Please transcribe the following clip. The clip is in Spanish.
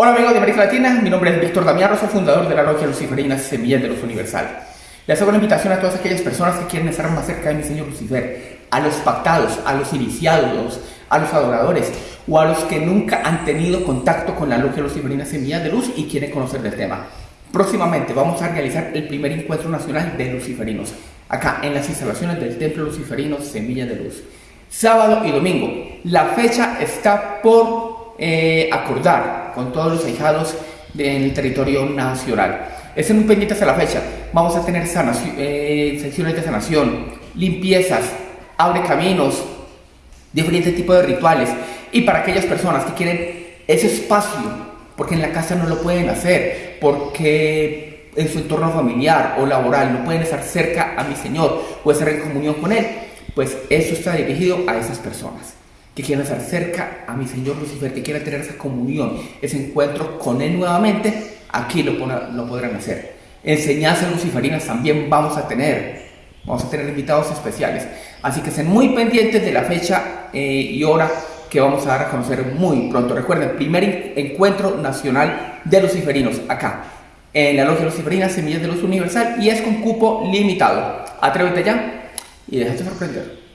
Hola amigos de América Latina, mi nombre es Víctor Damián Rosa, fundador de la Logia Luciferina Semillas de Luz Universal. Les hago una invitación a todas aquellas personas que quieren estar más cerca de mi Señor Lucifer, a los pactados, a los iniciados, a los adoradores o a los que nunca han tenido contacto con la Logia Luciferina Semillas de Luz y quieren conocer del tema. Próximamente vamos a realizar el primer encuentro nacional de luciferinos, acá en las instalaciones del Templo Luciferino Semillas de Luz. Sábado y domingo. La fecha está por eh, acordar con todos los ahijados del territorio nacional. Estén muy pendientes a la fecha. Vamos a tener eh, secciones de sanación, limpiezas, abre caminos, diferentes tipos de rituales. Y para aquellas personas que quieren ese espacio, porque en la casa no lo pueden hacer, porque en su entorno familiar o laboral no pueden estar cerca a mi Señor o estar en comunión con Él, pues eso está dirigido a esas personas que quieran estar cerca a mi Señor Lucifer, que quieran tener esa comunión, ese encuentro con Él nuevamente, aquí lo, lo podrán hacer. Enseñanzas luciferinas también vamos a tener. Vamos a tener invitados especiales. Así que estén muy pendientes de la fecha eh, y hora que vamos a dar a conocer muy pronto. Recuerden, primer encuentro nacional de luciferinos acá, en la Logia Luciferina Semillas de Luz Universal y es con cupo limitado. Atrévete ya y déjate sorprender.